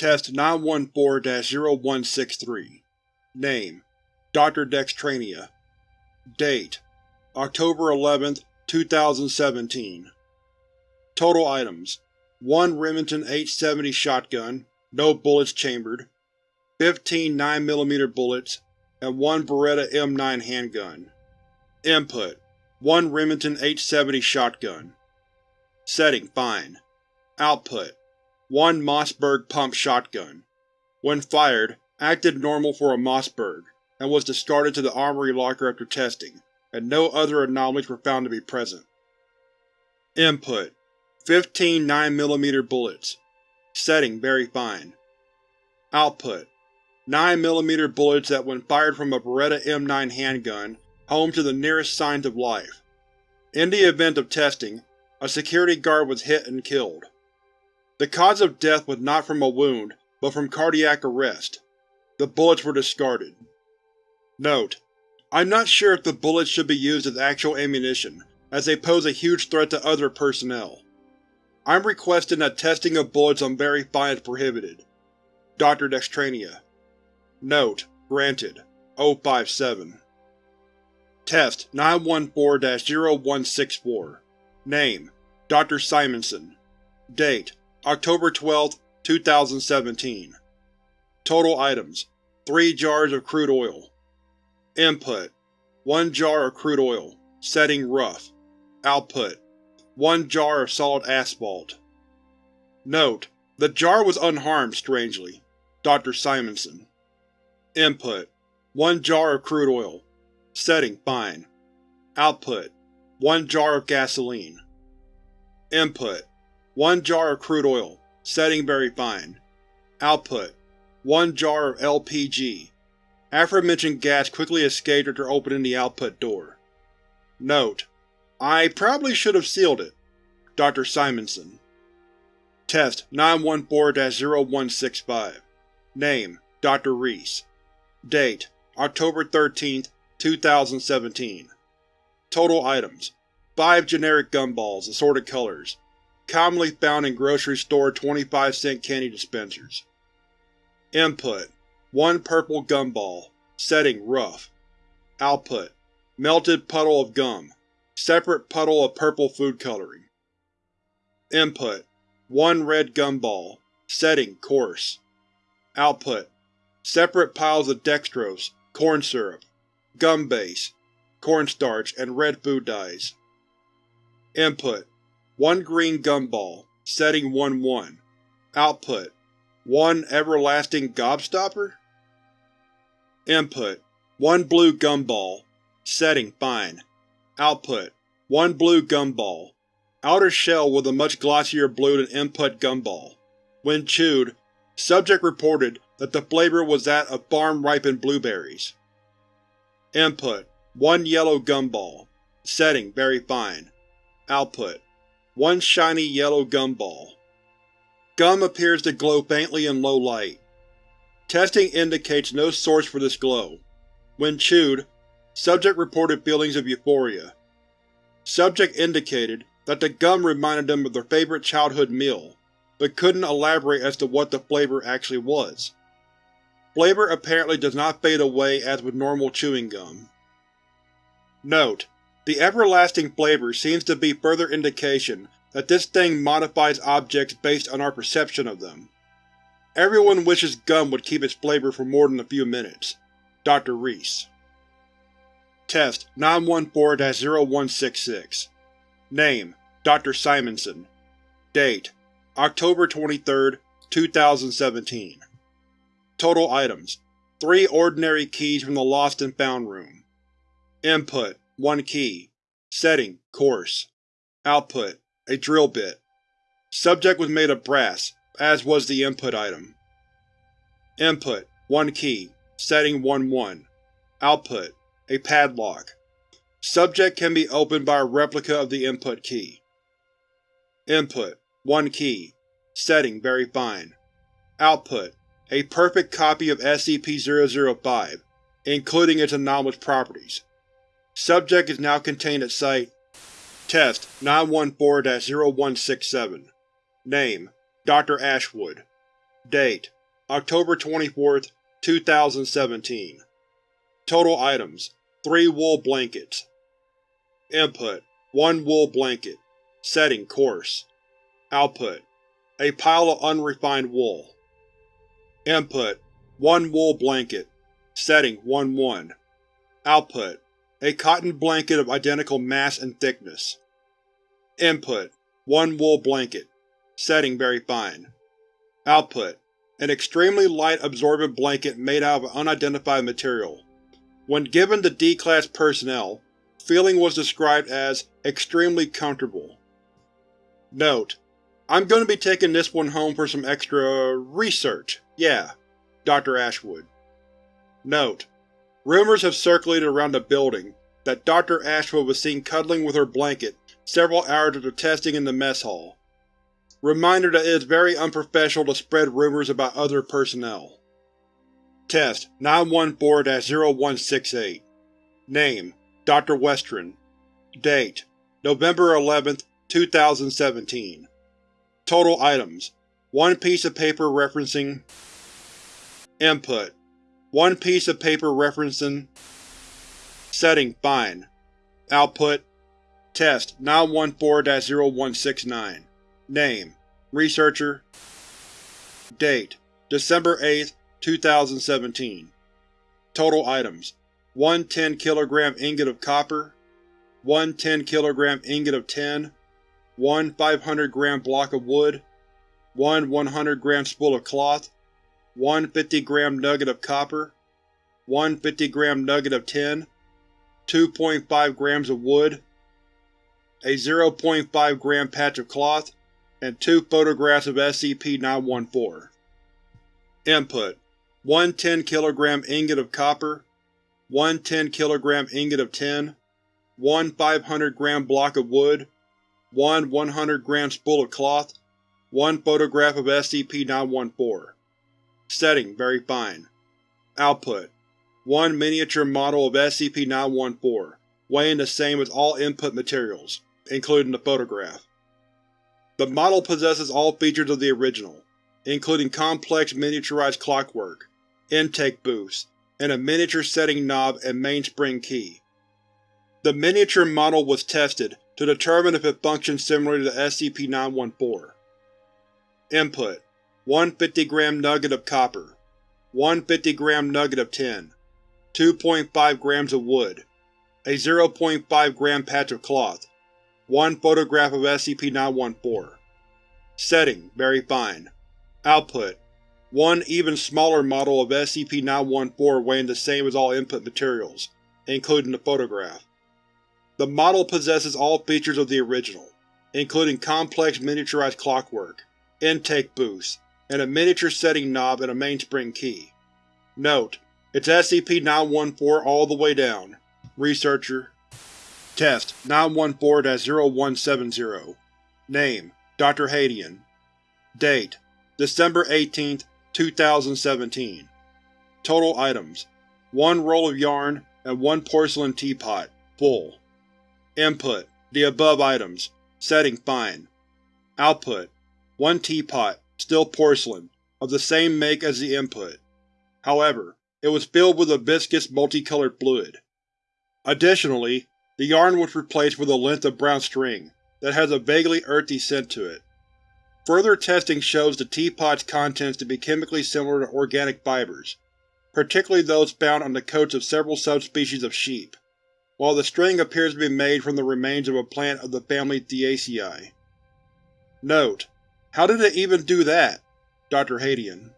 Test 914-0163 Name: Dr. Dextrania Date: October 11, 2017 Total Items: 1 Remington 870 shotgun, no bullets chambered, 15 9mm bullets, and 1 Beretta M9 handgun. Input: 1 Remington 870 shotgun. Setting: Fine. Output: 1 Mossberg pump shotgun. When fired, acted normal for a Mossberg, and was discarded to the armory locker after testing, and no other anomalies were found to be present. Input: 15 9mm bullets. Setting: Very fine. Output: 9mm bullets that when fired from a Beretta M9 handgun home to the nearest signs of life. In the event of testing, a security guard was hit and killed. The cause of death was not from a wound, but from cardiac arrest. The bullets were discarded. Note: I'm not sure if the bullets should be used as actual ammunition, as they pose a huge threat to other personnel. I'm requesting that testing of bullets on Very Fine is prohibited. Dr. Dextrania Note: Granted. 057 Test 914-0164 Name: Dr. Simonson Date: October 12, 2017 Total Items: 3 jars of crude oil. Input: 1 jar of crude oil. Setting rough. Output: 1 jar of solid asphalt. Note: The jar was unharmed, strangely. Dr. Simonson Input: 1 jar of crude oil. Setting: Fine. Output: 1 jar of gasoline. Input: 1 jar of crude oil. Setting: Very fine. Output: 1 jar of LPG. Aforementioned gas quickly escaped after opening the output door. Note: I probably should have sealed it. Dr. Simonson Test 914-0165 Name: Dr. Reese Date: October 13, 2017 Total Items: 5 generic gumballs, assorted colors, commonly found in grocery store 25-cent candy dispensers. Input: 1 purple gumball. Setting: Rough. Output: Melted puddle of gum. Separate puddle of purple food coloring. Input: 1 red gumball. Setting: Coarse. Output: Separate piles of dextrose, corn syrup, gum base, cornstarch, and red food dyes. Input: 1 green gumball. Setting 1-1. Output: 1 everlasting gobstopper? Input: 1 blue gumball. Setting: Fine. Output: 1 blue gumball. Outer shell with a much glossier blue than input gumball. When chewed, subject reported that the flavor was that of farm-ripened blueberries. Input: 1 yellow gumball. Setting: Very fine. Output: 1 shiny yellow gumball. Gum appears to glow faintly in low light. Testing indicates no source for this glow. When chewed, subject reported feelings of euphoria. Subject indicated that the gum reminded them of their favorite childhood meal, but couldn't elaborate as to what the flavor actually was. Flavor apparently does not fade away as with normal chewing gum. Note: The everlasting flavor seems to be further indication that this thing modifies objects based on our perception of them. Everyone wishes gum would keep its flavor for more than a few minutes. Dr. Reese Test 914-0166 Name: Dr. Simonson Date: October 23, 2017 Total Items: 3 ordinary keys from the Lost and Found room. Input: 1 key. Setting: Coarse. Output: A drill bit. Subject was made of brass, as was the input item. Input: 1 key. Setting 1-1. Output: A padlock. Subject can be opened by a replica of the input key. Input: 1 key. Setting: Very fine. Output: a perfect copy of SCP-005, including its anomalous properties. Subject is now contained at Site. Test 914-0167 Name: Dr. Ashwood. Date: October 24, 2017 Total items: 3 wool blankets. Input: 1 wool blanket. Setting: coarse Output: a pile of unrefined wool. Input: 1 wool blanket. Setting: 1-1 Output: a cotton blanket of identical mass and thickness. Input: 1 wool blanket Setting: very fine Output: an extremely light absorbent blanket made out of an unidentified material. When given to D-Class personnel, feeling was described as extremely comfortable. Note: I'm going to be taking this one home for some extra… research. Yeah. Dr. Ashwood. Note: Rumors have circulated around the building that Dr. Ashwood was seen cuddling with her blanket several hours after testing in the mess hall. Reminder that it is very unprofessional to spread rumors about other personnel. Test 914-0168 Name: Dr. Westron Date: November 11, 2017 Total items: 1 piece of paper referencing Input: 1 piece of paper referencing Setting: Fine. Output: Test 914-0169 Name: Researcher Date: December 8, 2017 Total items: 1 10 kg ingot of copper 1 10 kg ingot of tin 1 500 g block of wood 1 100 g spool of cloth 1 50 g nugget of copper 1 50 g nugget of tin 2.5 g of wood a 0.5 gram patch of cloth and two photographs of SCP-914. Input: 1 10 kg ingot of copper 1 10 kg ingot of tin 1 500 g block of wood 1 100 g spool of cloth 1 photograph of SCP-914 Setting: very fine Output: 1 miniature model of SCP-914, weighing the same as all input materials, including the photograph. The model possesses all features of the original, including complex miniaturized clockwork, intake booths, and a miniature setting knob and mainspring key. The miniature model was tested to determine if it functioned similarly to SCP-914. Input: 1 50 g nugget of copper 1 50 g nugget of tin 2.5 grams of wood a 0.5 gram patch of cloth 1 photograph of SCP-914 Setting: very fine Output: one even smaller model of SCP-914 weighing the same as all input materials, including the photograph. The model possesses all features of the original, including complex miniaturized clockwork, intake booths, and a miniature setting knob and a mainspring key. Note: It's SCP-914 all the way down. Researcher Test 914-0170 Name: Dr. Hadian Date: December 18, 2017 Total items: 1 roll of yarn and 1 porcelain teapot, full. Input: the above items. Setting: fine. Output: 1 teapot, still porcelain, of the same make as the input. However, it was filled with a viscous, multicolored fluid. Additionally, the yarn was replaced with a length of brown string that has a vaguely earthy scent to it. Further testing shows the teapot's contents to be chemically similar to organic fibers, particularly those found on the coats of several subspecies of sheep, while the string appears to be made from the remains of a plant of the family Theaceae. Note: How did it even do that? Dr. Hadian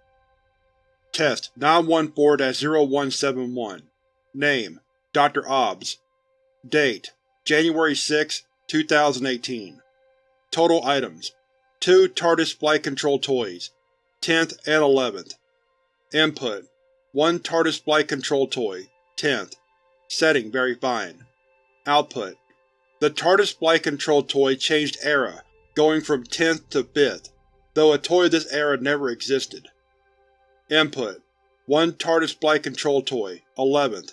Test 914-0171 Name: Dr. Obbs Date: January 6, 2018 Total items: 2 TARDIS Flight Control toys, 10th and 11th. Input: 1 TARDIS Flight Control toy, 10th. Setting: very fine. Output: The TARDIS Flight Control toy changed era, going from 10th to 5th, though a toy of this era never existed. Input: 1 TARDIS Flight Control toy, 11th.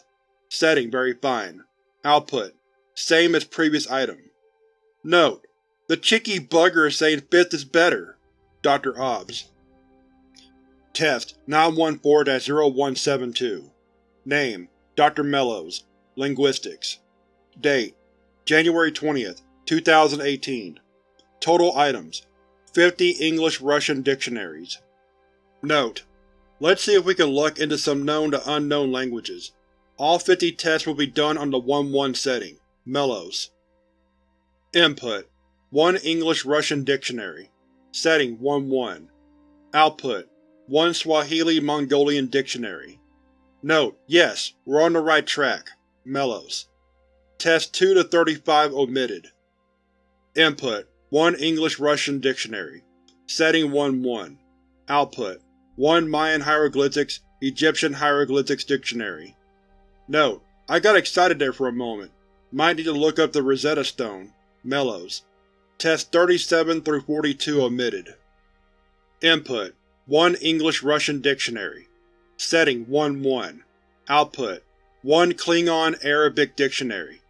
Setting: very fine. Output: Same as previous item. Note: The cheeky bugger is saying 5th is better. Dr. Obbs Test 914-0172 Name Dr. Mellows Linguistics Date January 20, 2018 Total items 50 English-Russian dictionaries Note: Let's see if we can luck into some known to unknown languages. All 50 tests will be done on the 1-1 setting. Mellows. Input: 1 English-Russian dictionary. Setting 1-1. Output: 1 Swahili-Mongolian dictionary. Note: Yes, we're on the right track. Mellows. Test 2 to 35 omitted. Input: 1 English-Russian dictionary. Setting 1-1. Output: 1 Mayan hieroglyphics, Egyptian hieroglyphics dictionary. Note: I got excited there for a moment. Might need to look up the Rosetta Stone. Mellows. Test 37 through 42 omitted. Input: 1 English-Russian dictionary. Setting 1-1. Output: 1 Klingon-Arabic dictionary.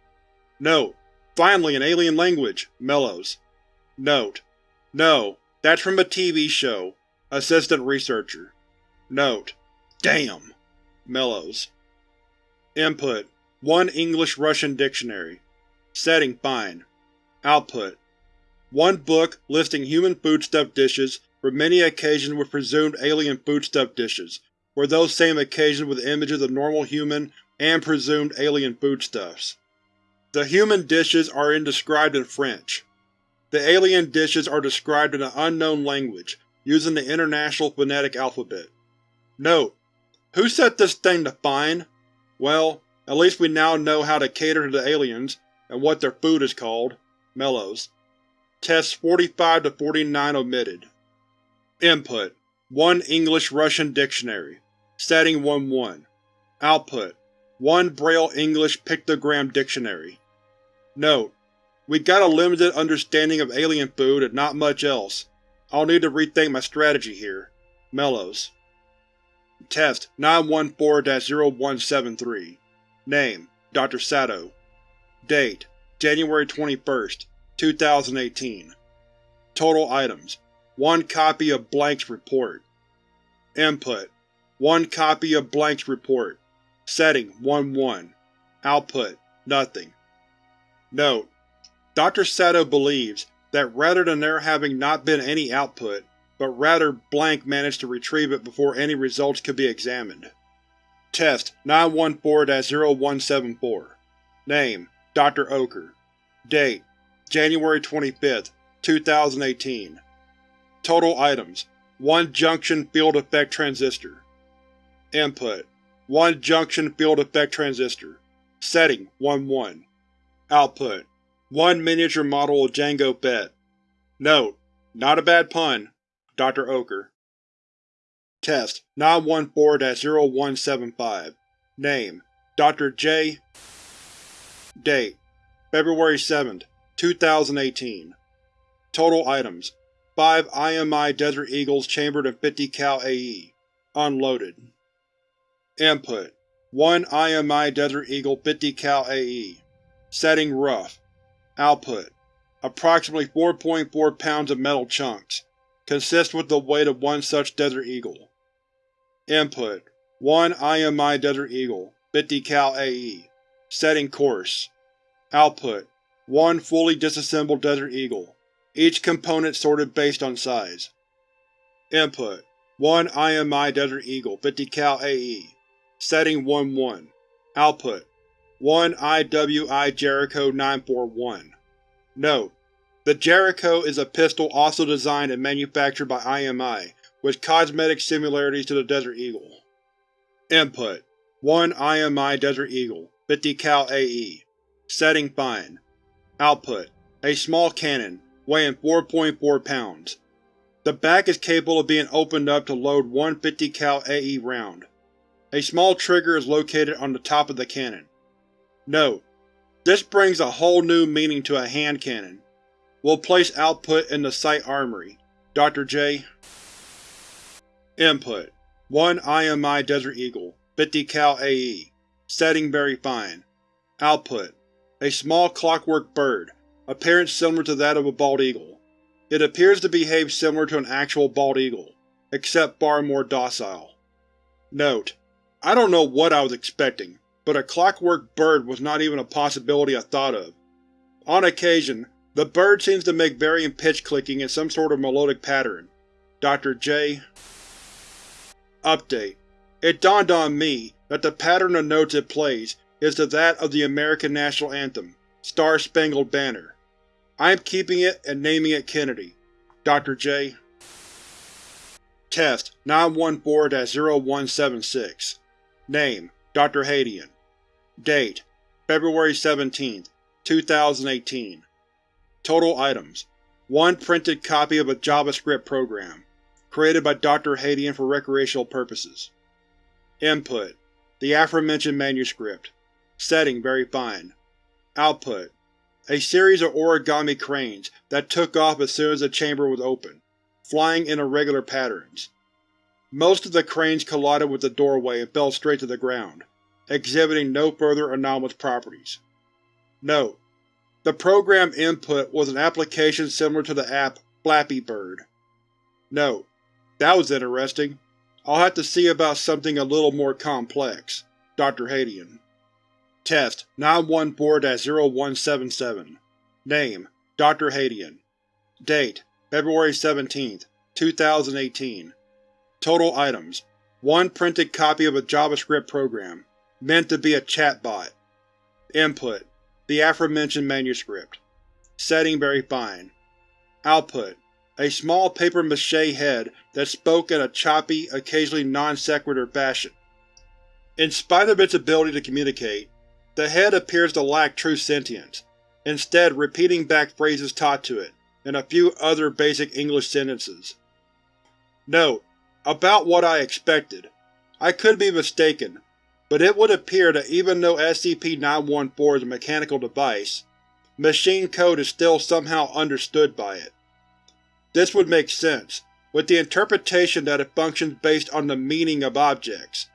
Note: Finally an alien language! Mellows. Note: No, that's from a TV show. Assistant Researcher. Note: Damn! Mellows. Input: 1 English-Russian dictionary. Setting fine. Output: 1 book listing human foodstuff dishes for many occasions with presumed alien foodstuff dishes, for those same occasions with images of normal human and presumed alien foodstuffs. The human dishes are in described in French. The alien dishes are described in an unknown language, using the International Phonetic Alphabet. Note: Who set this thing to fine? Well, at least we now know how to cater to the aliens, and what their food is called. Mellows. Tests 45 to 49 omitted. Input: 1 English-Russian dictionary. Setting 1-1. Output: 1 Braille-English pictogram dictionary. Note: We got a limited understanding of alien food and not much else. I'll need to rethink my strategy here. Mellows. Test 914-0173 Name: Dr. Sato Date: January 21, 2018 Total items: 1 copy of Blank's report. Input: 1 copy of Blank's report. Setting: 1-1. Output: Nothing. Note: Dr. Sato believes that rather than there having not been any output, but rather Blank managed to retrieve it before any results could be examined. Test 914-0174 Name: Dr. Oker Date: January 25, 2018 Total items: 1 junction field effect transistor. Input: 1 junction field effect transistor. Setting: 1-1. Output: 1 miniature model of Jango Fett. Note: Not a bad pun. Dr. Oker. Test 914-0175 Name: Dr. J. Date: February 7, 2018 Total items: 5 IMI Desert Eagles chambered in 50 cal AE. Unloaded. Input: 1 IMI Desert Eagle 50 cal AE. Setting rough. Output: Approximately 4.4 pounds of metal chunks. Consists with the weight of one such Desert Eagle. Input: 1 IMI Desert Eagle, 50 cal AE. Setting coarse. Output: 1 fully disassembled Desert Eagle, each component sorted based on size. Input: 1 IMI Desert Eagle, 50 cal AE. Setting 1-1. Output: 1 IWI Jericho 941. Note: The Jericho is a pistol also designed and manufactured by IMI, with cosmetic similarities to the Desert Eagle. Input: 1 IMI Desert Eagle, 50 cal AE. Setting fine. Output: A small cannon, weighing 4.4 pounds. The back is capable of being opened up to load one 50 cal AE round. A small trigger is located on the top of the cannon. Note: This brings a whole new meaning to a hand cannon. We'll place output in the Site Armory. Dr. J. Input: 1 IMI Desert Eagle, 50 cal AE. Setting very fine. Output: A small clockwork bird, appearance similar to that of a bald eagle. It appears to behave similar to an actual bald eagle. except far more docile. Note: I don't know what I was expecting, but a clockwork bird was not even a possibility I thought of. On occasion, the bird seems to make varying pitch clicking in some sort of melodic pattern. Dr. J. Update: It dawned on me that the pattern of notes it plays is to that of the American National Anthem, Star Spangled Banner. I am keeping it and naming it Kennedy. Dr. J. Test 914-0176 Name: Dr. Hadian Date: February 17, 2018 Total Items: 1 printed copy of a JavaScript program, created by Dr. Hadian for recreational purposes. Input: The aforementioned manuscript. Setting very fine. Output: A series of origami cranes that took off as soon as the chamber was open, flying in irregular patterns. Most of the cranes collided with the doorway and fell straight to the ground, exhibiting no further anomalous properties. Note: The program input was an application similar to the app Flappy Bird. Note: That was interesting. I'll have to see about something a little more complex. Dr. Hadian Test 914-0177 Name: Dr. Hadian Date: February 17, 2018 Total Items: 1 printed copy of a JavaScript program, meant to be a chatbot. Input: The aforementioned manuscript. Setting very fine. Output: A small papier-mâché head that spoke in a choppy, occasionally non-sequitur fashion. In spite of its ability to communicate, the head appears to lack true sentience, instead repeating back phrases taught to it, and a few other basic English sentences. Note: About what I expected. I could be mistaken, but it would appear that even though SCP-914 is a mechanical device, machine code is still somehow understood by it. This would make sense, with the interpretation that it functions based on the meaning of objects,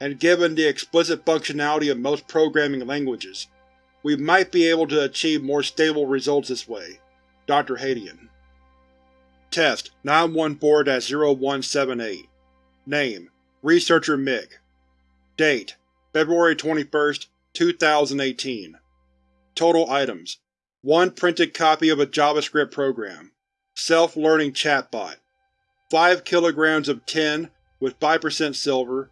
and given the explicit functionality of most programming languages, we might be able to achieve more stable results this way. Dr. Hadian Test 914-0178 Name: Researcher Mick Date: February 21, 2018 Total Items: 1 printed copy of a JavaScript program. Self-learning chatbot. 5 kilograms of tin with 5% silver,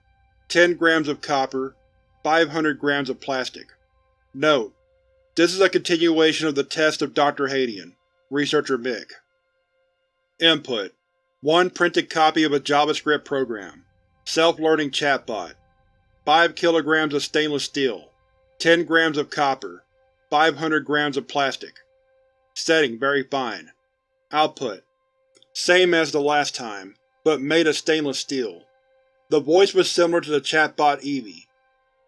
10 grams of copper, 500 grams of plastic. Note: This is a continuation of the test of Dr. Hadian, Researcher Mick. Input: 1 printed copy of a JavaScript program. Self-learning chatbot. 5 kilograms of stainless steel, 10 grams of copper, 500 grams of plastic. Setting very fine. Output: Same as the last time, but made of stainless steel. The voice was similar to the chatbot Evie.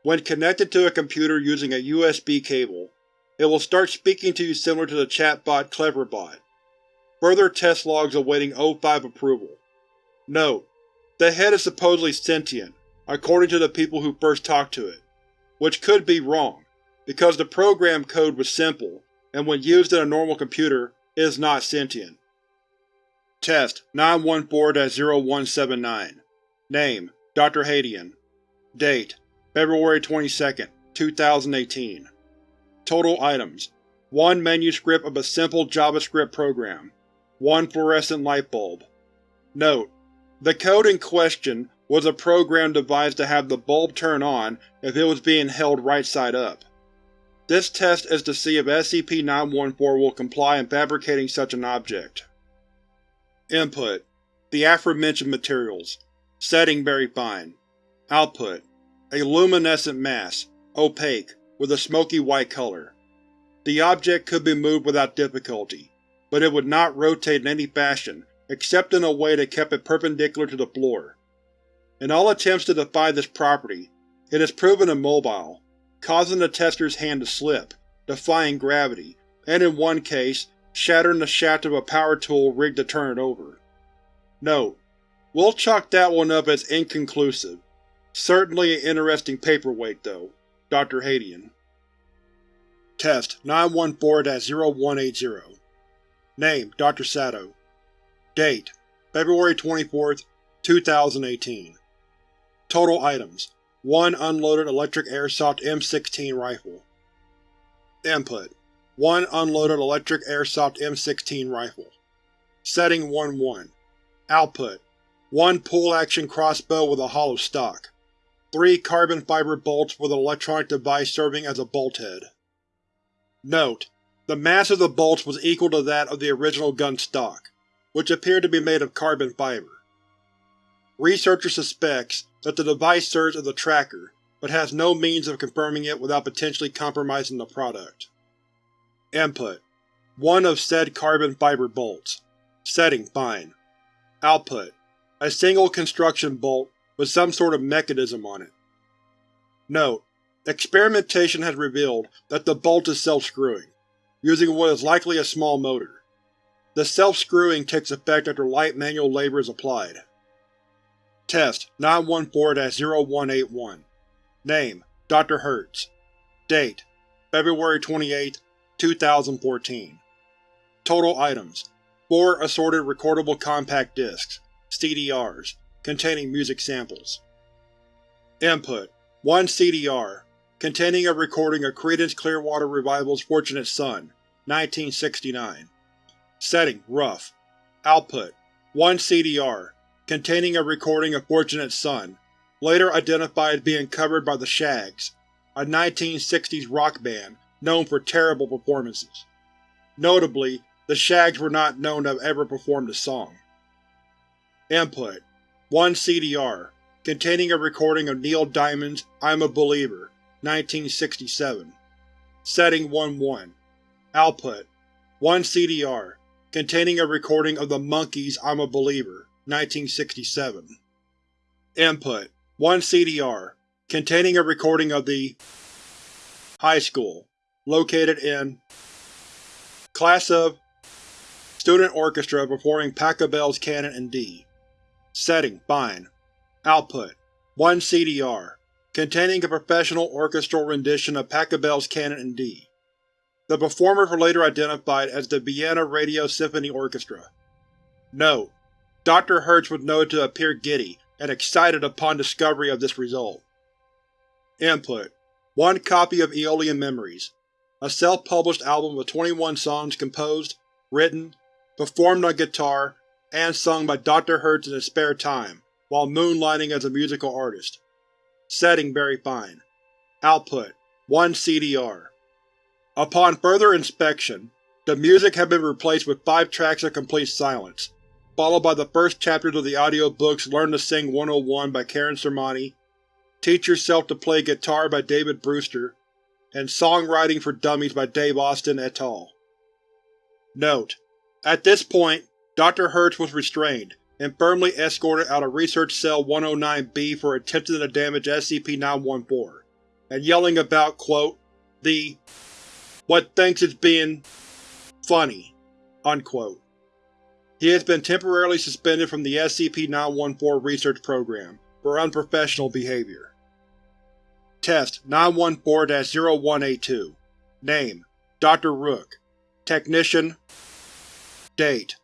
When connected to a computer using a USB cable, it will start speaking to you similar to the chatbot Cleverbot. Further test logs awaiting O5 approval. Note: The head is supposedly sentient, according to the people who first talked to it, which could be wrong, because the program code was simple, and when used in a normal computer, is not sentient. Test 914-0179 Name: Dr. Hadian Date: February 22, 2018 Total Items: 1 manuscript of a simple JavaScript program. 1 fluorescent light bulb. Note: The code in question was a program devised to have the bulb turn on if it was being held right side up. This test is to see if SCP-914 will comply in fabricating such an object. Input: The aforementioned materials. Setting very fine. Output: A luminescent mass, opaque, with a smoky white color. The object could be moved without difficulty, but it would not rotate in any fashion except in a way that kept it perpendicular to the floor. In all attempts to defy this property, it has proven immobile, causing the tester's hand to slip, defying gravity, and in one case, shattering the shaft of a power tool rigged to turn it over. Note: We'll chalk that one up as inconclusive. Certainly an interesting paperweight, though. Dr. Hadian Test 914-0180 Name: Dr. Sato Date: February 24, 2018 Total items: 1 unloaded electric airsoft M16 rifle. Input: 1 unloaded electric airsoft M16 rifle. Setting 1-1 Output: 1 pull-action crossbow with a hollow stock. 3 carbon fiber bolts with an electronic device serving as a bolt head. Note: The mass of the bolts was equal to that of the original gun stock, which appeared to be made of carbon fiber. Researcher suspects that the device serves as a tracker, but has no means of confirming it without potentially compromising the product. Input: 1 of said carbon fiber bolts. Setting fine. Output: a single construction bolt with some sort of mechanism on it. Note: Experimentation has revealed that the bolt is self-screwing, using what is likely a small motor. The self-screwing takes effect after light manual labor is applied. Test 914-0181 Name: Dr. Hertz Date: February 28, 2014 Total items: 4 assorted recordable compact discs CDRs, containing music samples. Input: 1 CDR, containing a recording of Creedence Clearwater Revival's Fortunate Son, 1969. Setting: Rough. Output: 1 CDR, containing a recording of Fortunate Son, later identified as being covered by the Shaggs, a 1960s rock band known for terrible performances. Notably, the Shaggs were not known to have ever performed a song. Input: 1 CDR, containing a recording of Neil Diamond's I'm a Believer, 1967. Setting 1-1. Output: 1 CDR, containing a recording of the Monkees' I'm a Believer, 1967. Input: 1 CDR, containing a recording of the High School, located in Class of Student Orchestra performing Pachelbel's Canon in D. Setting: Fine. Output: 1 CDR, containing a professional orchestral rendition of Pachelbel's Canon in D. The performers were later identified as the Vienna Radio Symphony Orchestra. Note: Dr. Hertz was noted to appear giddy and excited upon discovery of this result. Input: One copy of Aeolian Memories, a self-published album of 21 songs composed, written, performed on guitar, and sung by Dr. Hertz in his spare time, while moonlighting as a musical artist. Setting very fine. Output: 1 CDR. Upon further inspection, the music had been replaced with five tracks of complete silence, followed by the first chapters of the audiobooks Learn to Sing 101 by Karen Sermani, Teach Yourself to Play Guitar by David Brewster, and Songwriting for Dummies by Dave Austin et al. Note: At this point, Dr. Hertz was restrained and firmly escorted out of Research Cell 109-B for attempting to damage SCP-914, and yelling about, quote, the what thinks it's being funny, unquote. He has been temporarily suspended from the SCP-914 research program for unprofessional behavior. Test 914-0182 Name: Dr. Rook Technician Date: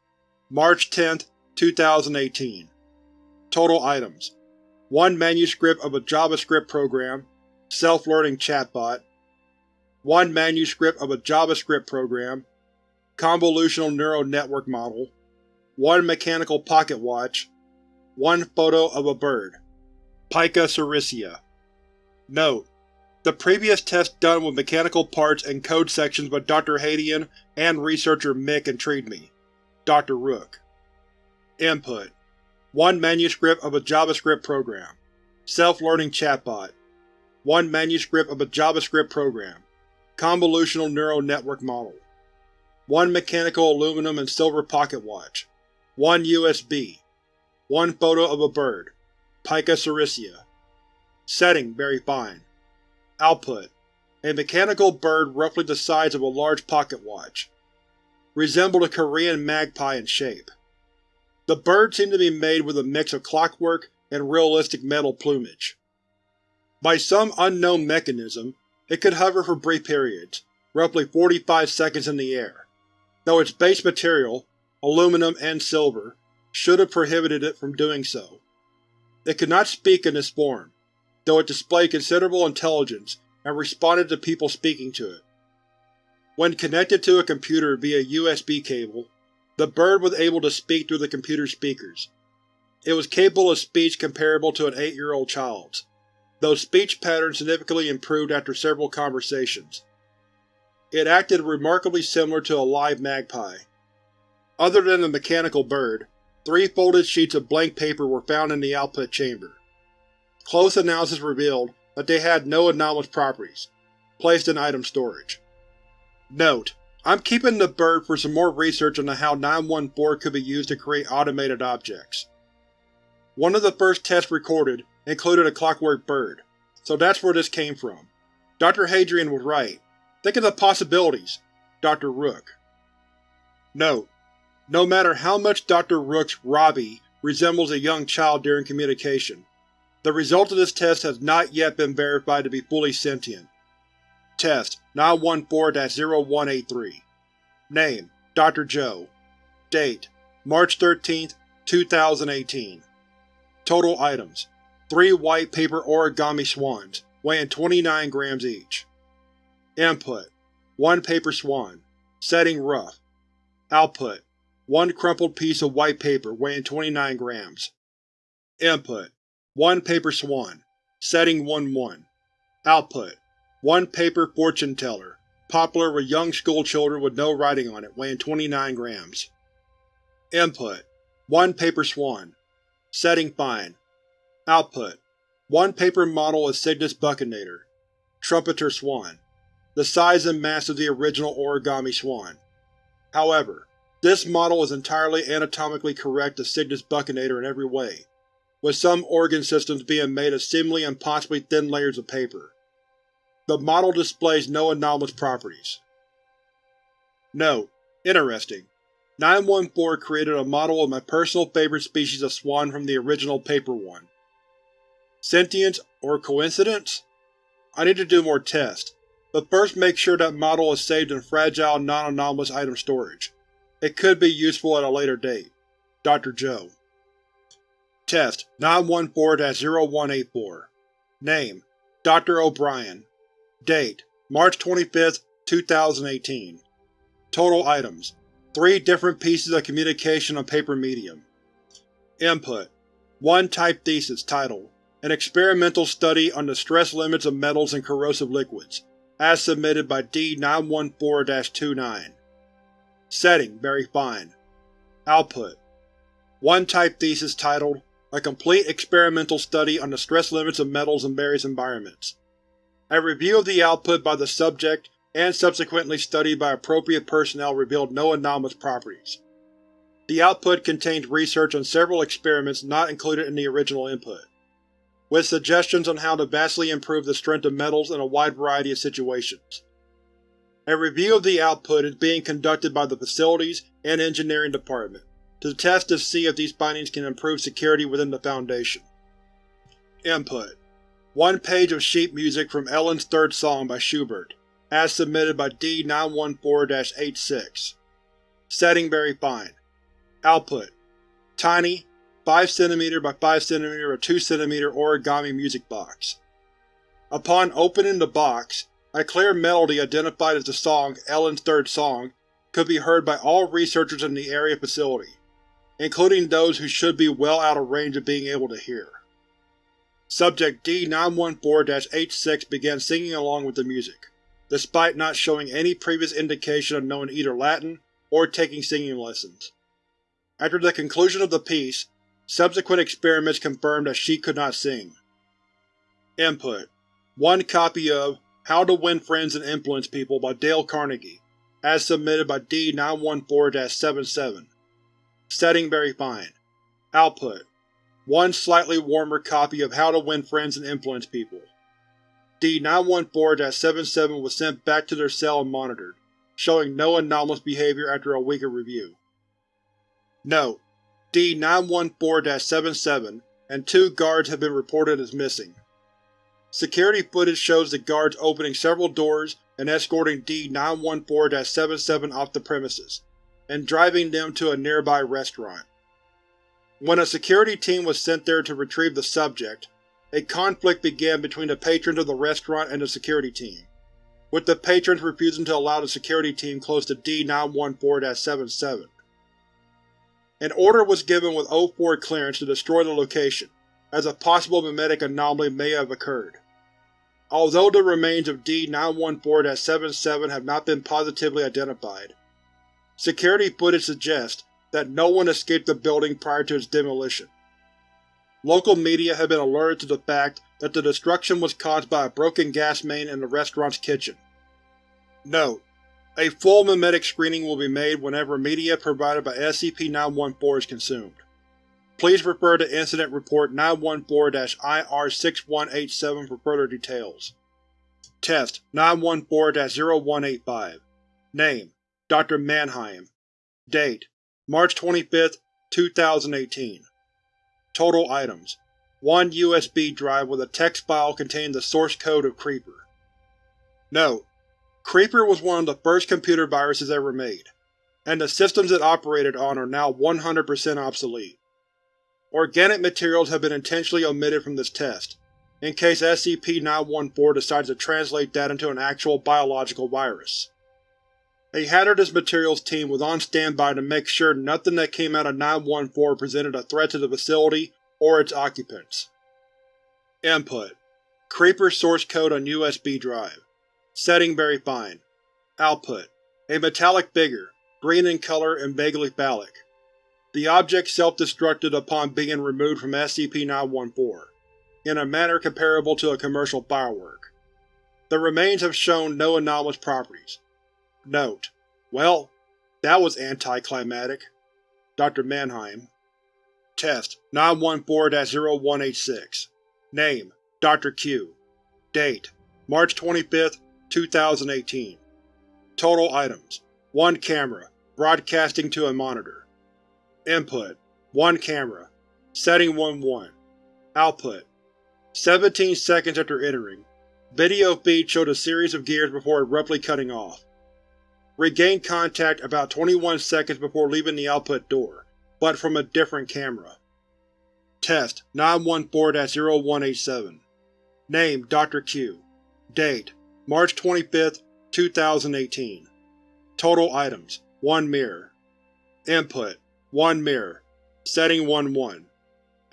March 10, 2018 Total items: 1 manuscript of a JavaScript program, self-learning chatbot 1 manuscript of a JavaScript program, convolutional neural network model 1 mechanical pocket watch 1 photo of a bird. Pica sericea. Note: The previous test done with mechanical parts and code sections by Dr. Hadian and researcher Mick intrigued me. Dr. Rook. Input: 1 manuscript of a JavaScript program. Self-learning chatbot. 1 manuscript of a JavaScript program. Convolutional neural network model. 1 mechanical aluminum and silver pocket watch. 1 USB. 1 photo of a bird. Pica sericea. Setting very fine. Output: A mechanical bird roughly the size of a large pocket watch. Resembled a Korean magpie in shape. The bird seemed to be made with a mix of clockwork and realistic metal plumage. By some unknown mechanism, it could hover for brief periods, roughly 45 seconds in the air, though its base material, aluminum and silver, should have prohibited it from doing so, It could not speak in this form, though it displayed considerable intelligence and responded to people speaking to it. When connected to a computer via USB cable, the bird was able to speak through the computer's speakers. It was capable of speech comparable to an eight-year-old child's, though speech patterns significantly improved after several conversations. It acted remarkably similar to a live magpie. Other than the mechanical bird, three folded sheets of blank paper were found in the output chamber. Close analysis revealed that they had no anomalous properties, placed in item storage. Note: I'm keeping the bird for some more research on how 914 could be used to create automated objects. One of the first tests recorded included a clockwork bird, so that's where this came from. Dr. Hadrian was right. Think of the possibilities, Dr. Rook. Note: No matter how much Dr. Rook's Robbie resembles a young child during communication, the result of this test has not yet been verified to be fully sentient. Test 914-0183 Name: Dr. Joe Date: March 13, 2018 Total items: 3 white paper origami swans, weighing 29 grams each. Input: 1 paper swan. Setting rough. Output: 1 crumpled piece of white paper weighing 29 grams. Input: 1 paper swan. Setting 1-1. Output: 1 paper fortune teller, popular with young schoolchildren with no writing on it, weighing 29 grams. Input: 1 paper swan. Setting fine. Output: One paper model of Cygnus buccinator, trumpeter swan, the size and mass of the original origami swan. However, this model is entirely anatomically correct to Cygnus buccinator in every way, with some organ systems being made of seemingly impossibly thin layers of paper. The model displays no anomalous properties. Note: Interesting. 914 created a model of my personal favorite species of swan from the original paper one. Sentience or coincidence? I need to do more tests, but first make sure that model is saved in fragile non-anomalous item storage. It could be useful at a later date. Dr. Joe Test 914-0184 Name: Dr. O'Brien Date: March 25, 2018 Total items: Three different pieces of communication on paper medium. Input: One type thesis titled, An Experimental Study on the Stress Limits of Metals and Corrosive Liquids, as submitted by D-914-29. Setting: Very fine. Output: One type thesis titled, A Complete Experimental Study on the Stress Limits of Metals in Various Environments. A review of the output by the subject and subsequently studied by appropriate personnel revealed no anomalous properties. The output contains research on several experiments not included in the original input, with suggestions on how to vastly improve the strength of metals in a wide variety of situations. A review of the output is being conducted by the Facilities and Engineering Department, to test to see if these findings can improve security within the Foundation. Input: One page of sheet music from Ellen's Third Song by Schubert, as submitted by D-914-86. Setting very fine. Output: Tiny, 5cm by 5cm or 2cm origami music box. Upon opening the box, a clear melody identified as the song Ellen's Third Song could be heard by all researchers in the area facility, including those who should be well out of range of being able to hear. Subject D-914-86 began singing along with the music despite not showing any previous indication of knowing either Latin or taking singing lessons. After the conclusion of the piece, subsequent experiments confirmed that she could not sing. Input: One copy of How to Win Friends and Influence People by Dale Carnegie, as submitted by D-914-77. Setting very fine. Output: One slightly warmer copy of How to Win Friends and Influence People. D-914-77 was sent back to their cell and monitored, showing no anomalous behavior after a week of review. Note: D-914-77 and two guards have been reported as missing. Security footage shows the guards opening several doors and escorting D-914-77 off the premises, and driving them to a nearby restaurant. When a security team was sent there to retrieve the subject, a conflict began between the patrons of the restaurant and the security team, with the patrons refusing to allow the security team close to D-914-77. An order was given with O4 clearance to destroy the location, as a possible mimetic anomaly may have occurred. Although the remains of D-914-77 have not been positively identified, security footage suggests that no one escaped the building prior to its demolition. Local media have been alerted to the fact that the destruction was caused by a broken gas main in the restaurant's kitchen. Note: A full memetic screening will be made whenever media provided by SCP-914 is consumed. Please refer to Incident Report 914-IR6187 for further details. Test 914-0185 Name: Dr. Mannheim Date: March 25, 2018 Total items: 1 USB drive with a text file containing the source code of Creeper. Note: Creeper was one of the first computer viruses ever made, and the systems it operated on are now 100% obsolete. Organic materials have been intentionally omitted from this test, in case SCP-914 decides to translate that into an actual biological virus. A hazardous materials team was on standby to make sure nothing that came out of 914 presented a threat to the facility or its occupants. Input: Creeper source code on USB drive. Setting very fine. Output: A metallic figure, green in color and vaguely phallic. The object self-destructed upon being removed from SCP-914, in a manner comparable to a commercial firework. The remains have shown no anomalous properties, Note: Well, that was anticlimactic. Dr. Mannheim Test 914-0186 Name: Dr. Q Date: March 25, 2018 Total items: 1 camera, broadcasting to a monitor. Input: 1 camera. Setting 1-1. Output: 17 seconds after entering, video feed showed a series of gears before abruptly cutting off. Regained contact about 21 seconds before leaving the output door, but from a different camera. Test 914-0187 Name: Dr. Q Date: March 25, 2018 Total items: 1 mirror. Input: 1 mirror. Setting 1-1.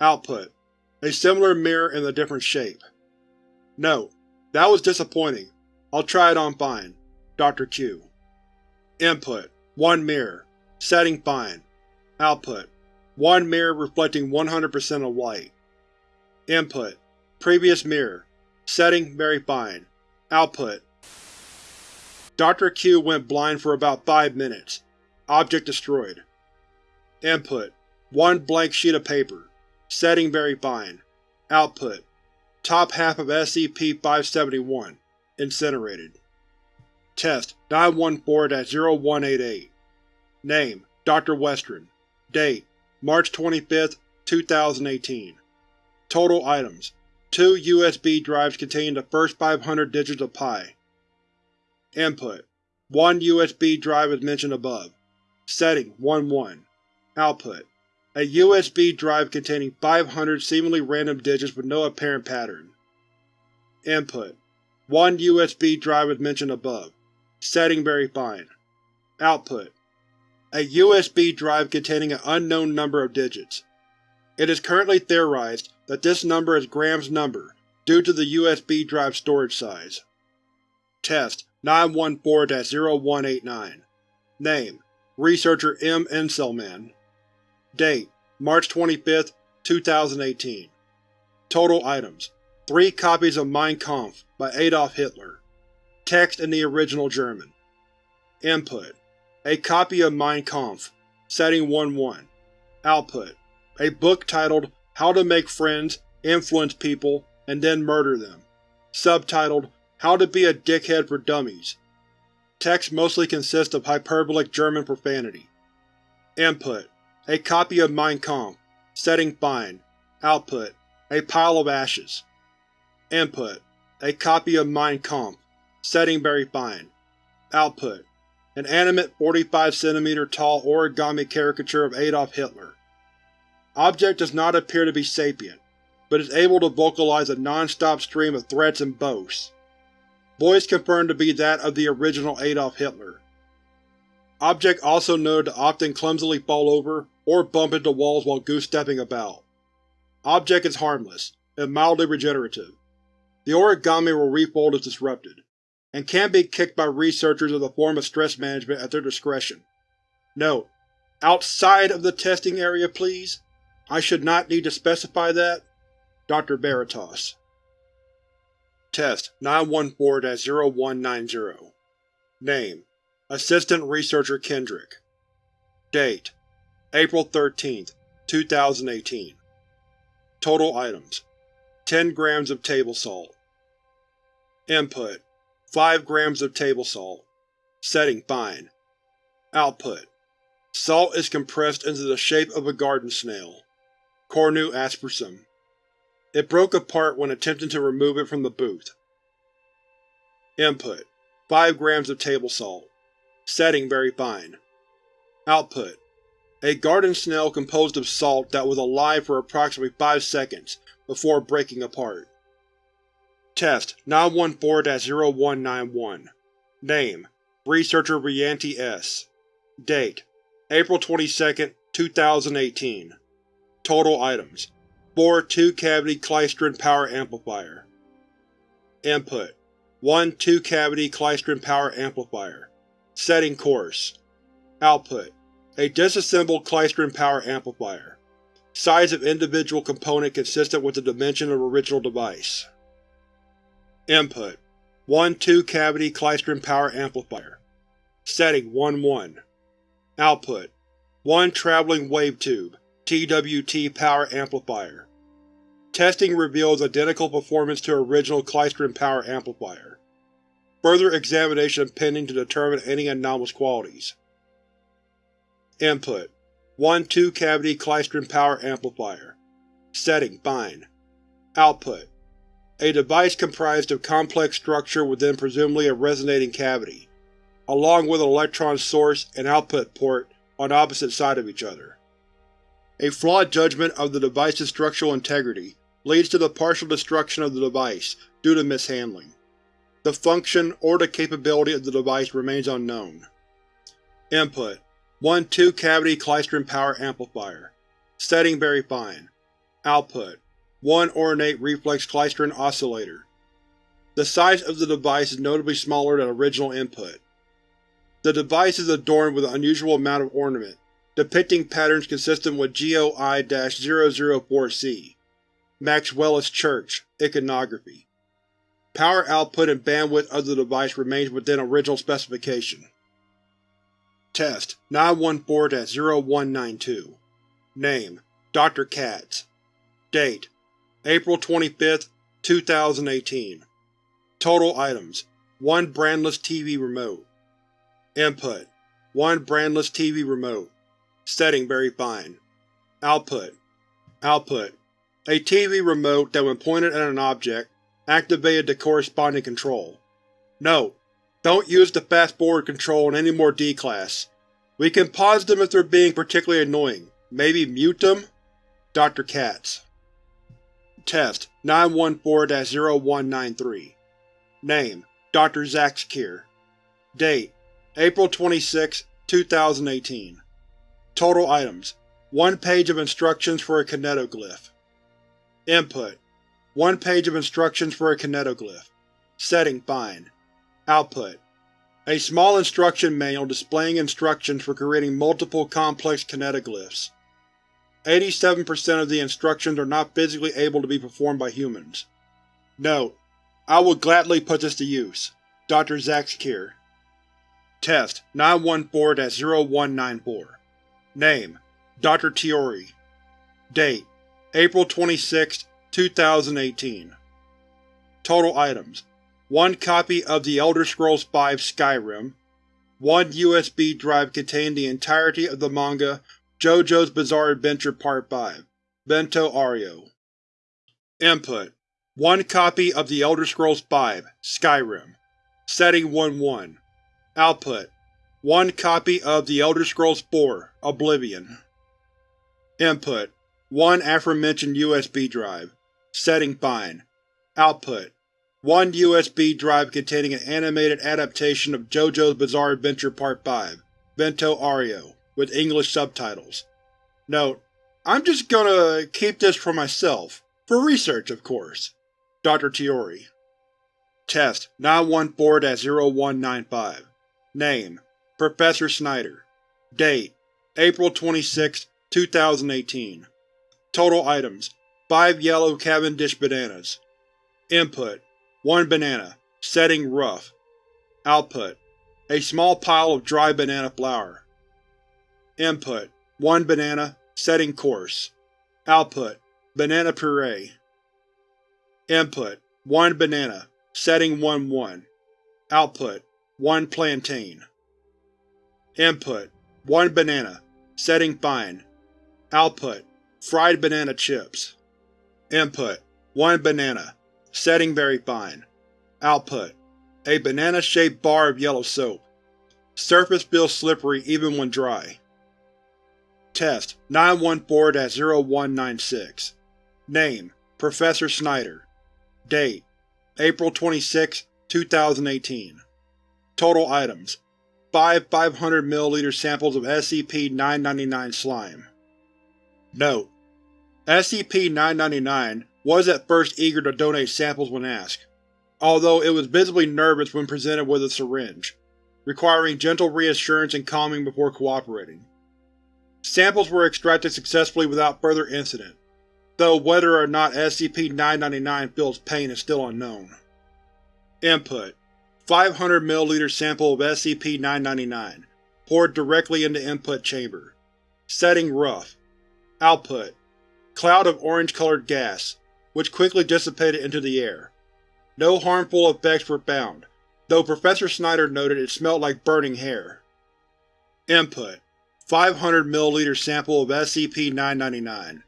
Output: A similar mirror in a different shape. Note: That was disappointing. I'll try it on fine. Dr. Q Input: 1 mirror. Setting fine. Output: 1 mirror reflecting 100% of light. Input: Previous mirror. Setting very fine. Output: Dr. Q went blind for about 5 minutes. Object destroyed. Input: 1 blank sheet of paper. Setting very fine. Output: Top half of SCP-571. Incinerated. Test 914-0188 Name: Dr. Westron Date: March 25, 2018 Total items: 2 USB drives containing the first 500 digits of Pi. Input: 1 USB drive as mentioned above. Setting: 1-1. Output: A USB drive containing 500 seemingly random digits with no apparent pattern. Input: 1 USB drive as mentioned above. Setting very fine. Output: A USB drive containing an unknown number of digits. It is currently theorized that this number is Graham's number due to the USB drive storage size. Test 914-0189 Name: Researcher M. Inselman Date: March 25, 2018 Total items: 3 copies of Mein Kampf by Adolf Hitler Text in the original German. Input: A copy of Mein Kampf. Setting 1-1. Output: A book titled How to Make Friends, Influence People, and Then Murder Them. Subtitled How to Be a Dickhead for Dummies. Text mostly consists of hyperbolic German profanity. Input: A copy of Mein Kampf. Setting fine. Output: A pile of ashes. Input: A copy of Mein Kampf. Setting very fine. Output: An animate 45 cm tall origami caricature of Adolf Hitler. Object does not appear to be sapient, but is able to vocalize a non-stop stream of threats and boasts. Voice confirmed to be that of the original Adolf Hitler. Object also noted to often clumsily fall over or bump into walls while goose-stepping about. Object is harmless, and mildly regenerative. The origami will refold if disrupted, and can be kicked by researchers as a form of stress management at their discretion. Note: Outside of the testing area, please? I should not need to specify that. Dr. Veritas Test 914-0190 Name Assistant Researcher Kendrick Date April 13, 2018 Total Items 10 grams of table salt Input 5 grams of table salt Setting fine Output Salt is compressed into the shape of a garden snail. Cornu aspersum. It broke apart when attempting to remove it from the booth. Input 5 grams of table salt. Setting very fine. Output. A garden snail composed of salt that was alive for approximately 5 seconds before breaking apart. Test. 914-0191 Name. Researcher Rianti S. Date. April 22, 2018 Total Items. 4 2-cavity Klystron power amplifier. Input. 1 2-cavity Klystron power amplifier Setting coarse. Output. A disassembled Klystron power amplifier. Size of individual component consistent with the dimension of original device. Input. 1 2-cavity Klystron power amplifier. Setting 1-1 Output. 1 traveling wave tube TWT power amplifier. Testing reveals identical performance to original Klystron power amplifier. Further examination pending to determine any anomalous qualities. Input 1 2-cavity Klystron power amplifier. Setting fine. Output A device comprised of complex structure within presumably a resonating cavity along with an electron source and output port on opposite side of each other. A flawed judgment of the device's structural integrity leads to the partial destruction of the device due to mishandling. The function or the capability of the device remains unknown. Input 1 2-cavity Klystron power amplifier. Setting very fine. Output 1 ornate reflex Klystron oscillator. The size of the device is notably smaller than original input. The device is adorned with an unusual amount of ornament, depicting patterns consistent with GOI-004-C Maxwellist Church iconography. Power output and bandwidth of the device remains within original specification. Test 914-0192 Name Dr. Katz Date April 25, 2018 Total Items 1 brandless TV remote Input: 1 brandless TV remote. Setting very fine. Output: Output: A TV remote that when pointed at an object, activated the corresponding control. Note: Don't use the fast-forward control in any more D-Class. We can pause them if they're being particularly annoying. Maybe mute them? Dr. Katz Test 914-0193 Name Dr. Zaxkier Date April 26, 2018 Total Items 1 page of instructions for a kinetoglyph Input 1 page of instructions for a kinetoglyph Setting fine Output A small instruction manual displaying instructions for creating multiple complex kinetoglyphs. 87% of the instructions are not physically able to be performed by humans. Note: I will gladly put this to use. Dr. Zaxkier Test 914-0194 Name Dr. Tiori Date April 26, 2018 Total Items. 1 copy of The Elder Scrolls V Skyrim. 1 USB drive containing the entirety of the manga JoJo's Bizarre Adventure Part 5 Vento Aureo. Input. 1 copy of The Elder Scrolls V Skyrim. Setting 1-1 Output: 1 copy of The Elder Scrolls IV: Oblivion. Input: one aforementioned USB drive. Setting Fine. Output: One USB drive containing an animated adaptation of JoJo's Bizarre Adventure Part 5, Vento Aureo, with English subtitles. Note: I'm just gonna keep this for myself. For research, of course. Dr. Tiori Test 914-0195 Name: Professor Snyder Date: April 26, 2018 Total items: 5 yellow Cavendish bananas. Input: 1 banana. Setting rough. Output: A small pile of dry banana flour. Input: 1 banana. Setting coarse. Output: Banana puree. Input: 1 banana. Setting 1-1. Output: 1 plantain. Input: 1 banana. Setting fine. Output: Fried banana chips. Input: 1 banana. Setting very fine. Output: A banana-shaped bar of yellow soap. Surface feels slippery even when dry. Test 914-0196 Name: Professor Snyder Date: April 26, 2018 Total items: 5 500 ml samples of SCP-999 slime. Note: SCP-999 was at first eager to donate samples when asked, although it was visibly nervous when presented with a syringe, requiring gentle reassurance and calming before cooperating. Samples were extracted successfully without further incident, though whether or not SCP-999 feels pain is still unknown. Input: 500 ml sample of SCP-999, poured directly into input chamber. Setting rough. Output: Cloud of orange-colored gas, which quickly dissipated into the air. No harmful effects were found, though Professor Snyder noted it smelled like burning hair. Input: 500 ml sample of SCP-999.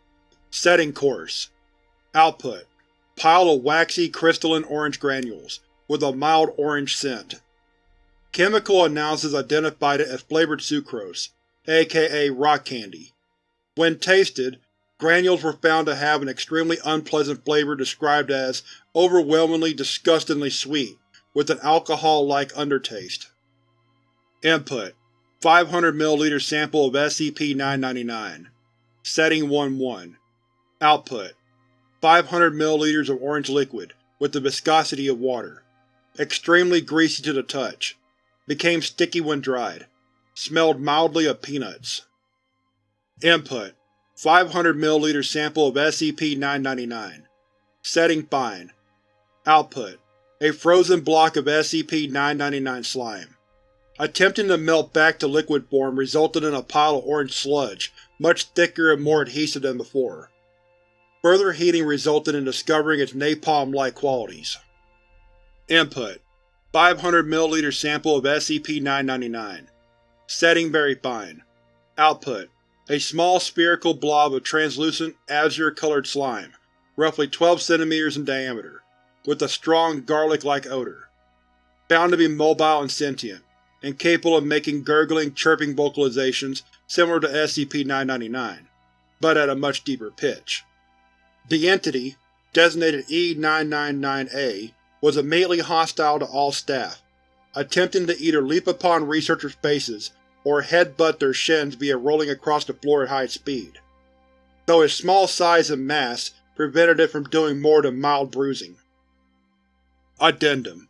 Setting coarse. Output: Pile of waxy, crystalline orange granules, with a mild orange scent. Chemical analysis identified it as flavored sucrose, aka rock candy. When tasted, granules were found to have an extremely unpleasant flavor described as overwhelmingly disgustingly sweet, with an alcohol-like undertaste. Input: 500 ml sample of SCP-999. Setting 1-1. Output: 500 ml of orange liquid, with the viscosity of water. Extremely greasy to the touch. Became sticky when dried. Smelled mildly of peanuts. Input: 500 ml sample of SCP-999. Setting Fine. Output: A frozen block of SCP-999 slime. Attempting to melt back to liquid form resulted in a pile of orange sludge, much thicker and more adhesive than before. Further heating resulted in discovering its napalm-like qualities. Input: 500 ml sample of SCP-999. Setting Very Fine. Output: A small spherical blob of translucent, azure-colored slime, roughly 12 cm in diameter, with a strong garlic-like odor. Found to be mobile and sentient, and capable of making gurgling, chirping vocalizations similar to SCP-999, but at a much deeper pitch. The entity, designated E-999-A, was immediately hostile to all staff, attempting to either leap upon researchers' faces or headbutt their shins via rolling across the floor at high speed, though its small size and mass prevented it from doing more than mild bruising. Addendum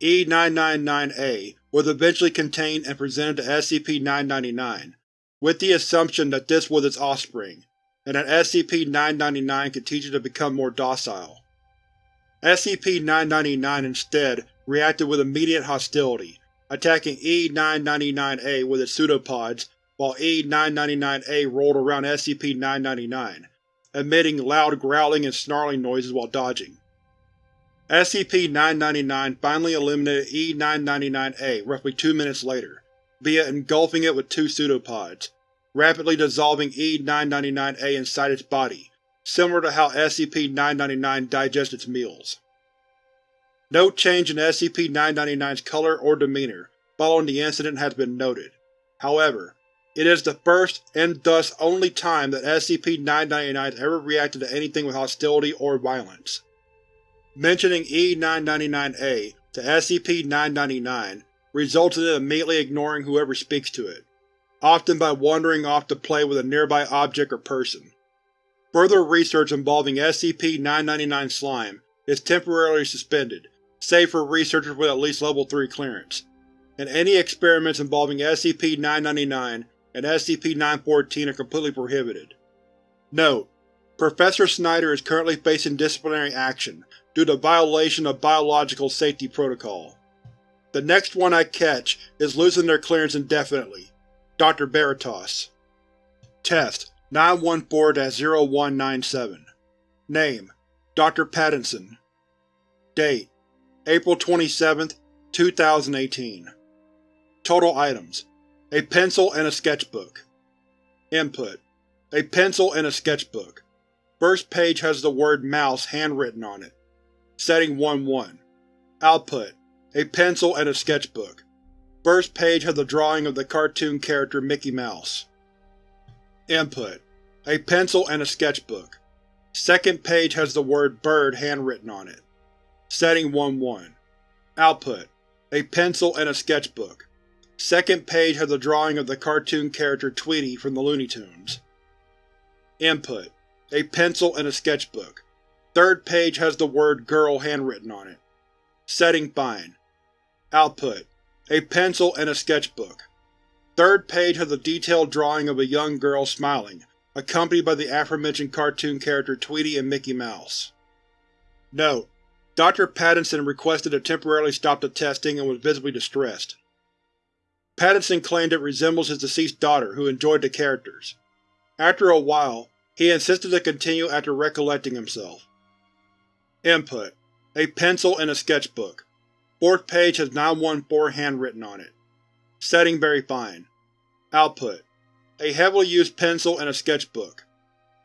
E-999-A was eventually contained and presented to SCP-999, with the assumption that this was its offspring, and that SCP-999 could teach it to become more docile. SCP-999 instead reacted with immediate hostility, attacking E-999-A with its pseudopods while E-999-A rolled around SCP-999, emitting loud growling and snarling noises while dodging. SCP-999 finally eliminated E-999-A roughly two minutes later, via engulfing it with two pseudopods, rapidly dissolving E-999-A inside its body, similar to how SCP-999 digests its meals. No change in SCP-999's color or demeanor following the incident has been noted. However, It is the first, and thus only time that SCP-999 has ever reacted to anything with hostility or violence. Mentioning E-999-A to SCP-999 results in it immediately ignoring whoever speaks to it, often by wandering off to play with a nearby object or person. Further research involving SCP-999 slime is temporarily suspended, save for researchers with at least Level 3 clearance, and any experiments involving SCP-999 and SCP-914 are completely prohibited. Note: Professor Snyder is currently facing disciplinary action due to violation of Biological Safety Protocol. The next one I catch is losing their clearance indefinitely. Dr. Veritas. Test 914-0197 Name: Dr. Pattinson Date: April 27, 2018 Total items: A pencil and a sketchbook. Input: A pencil and a sketchbook. First page has the word Mouse handwritten on it. Setting 1-1. Output: A pencil and a sketchbook. First page has a drawing of the cartoon character Mickey Mouse. Input: A pencil and a sketchbook. Second page has the word Bird handwritten on it. Setting 1-1. Output: A pencil and a sketchbook. Second page has a drawing of the cartoon character Tweety from the Looney Tunes. Input: A pencil and a sketchbook. Third page has the word Girl handwritten on it. Setting Fine. Output: A pencil and a sketchbook. Third page has a detailed drawing of a young girl smiling, accompanied by the aforementioned cartoon character Tweety and Mickey Mouse. Note: Dr. Pattinson requested to temporarily stop the testing and was visibly distressed. Pattinson claimed it resembles his deceased daughter, who enjoyed the characters. After a while, he insisted to continue after recollecting himself. Input: A pencil and a sketchbook. Fourth page has 914 handwritten on it. Setting very fine. Output: A heavily used pencil and a sketchbook.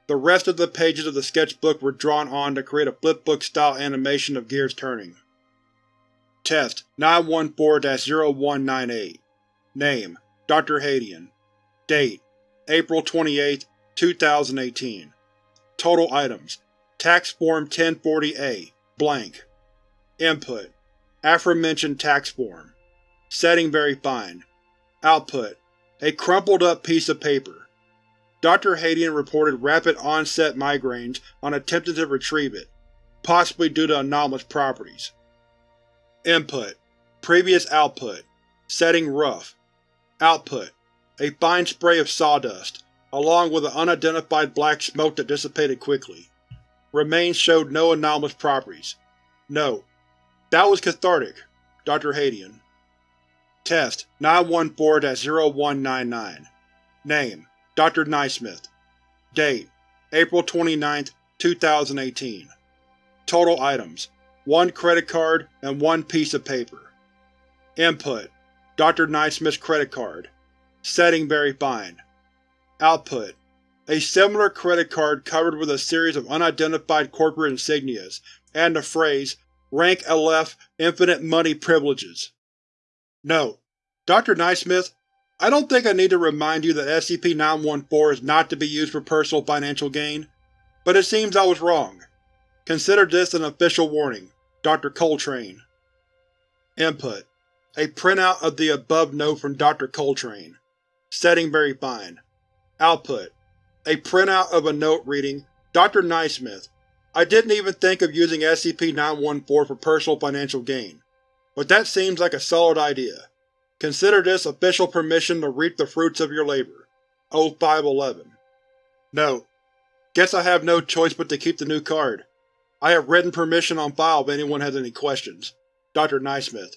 The rest of the pages of the sketchbook were drawn on to create a flipbook-style animation of gears turning. Test 914-0198 Name: Dr. Hadian Date: April 28, 2018 Total items: Tax Form 1040-A blank. Input: Aforementioned tax form. Setting very fine. Output: A crumpled up piece of paper. Dr. Hadian reported rapid onset migraines on attempting to retrieve it, possibly due to anomalous properties. Input: Previous output. Setting rough. Output: A fine spray of sawdust, along with an unidentified black smoke that dissipated quickly. Remains showed no anomalous properties. Note: That was cathartic. Dr. Hadian. Test 914-0199 Name: Dr. Naismith Date: April 29, 2018 Total items: 1 credit card and 1 piece of paper. Input: Dr. Naismith's credit card. Setting very fine. Output: A similar credit card covered with a series of unidentified corporate insignias, and the phrase, Rank Aleph Infinite Money Privileges. Note: Dr. Naismith, I don't think I need to remind you that SCP-914 is not to be used for personal financial gain, but it seems I was wrong. Consider this an official warning. Dr. Coltrane Input a printout of the above note from Dr. Coltrane. Setting very fine. Output: A printout of a note reading, Dr. Naismith, I didn't even think of using SCP-914 for personal financial gain, but that seems like a solid idea. Consider this official permission to reap the fruits of your labor. O511 Note: Guess I have no choice but to keep the new card. I have written permission on file if anyone has any questions. Dr. Naismith